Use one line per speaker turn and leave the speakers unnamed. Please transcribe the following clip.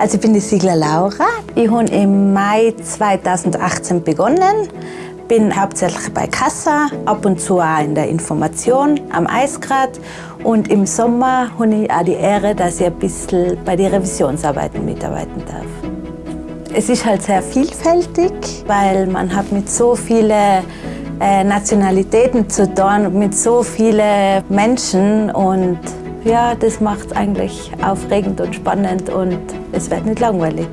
Also ich bin die Siegler Laura. Ich habe im Mai 2018 begonnen. Bin hauptsächlich bei Kassa, ab und zu auch in der Information am Eisgrad. Und im Sommer habe ich auch die Ehre, dass ich ein bisschen bei den Revisionsarbeiten mitarbeiten darf. Es ist halt sehr vielfältig, weil man hat mit so vielen äh, Nationalitäten zu tun, mit so vielen Menschen und ja, das macht es eigentlich aufregend und spannend und es wird nicht langweilig.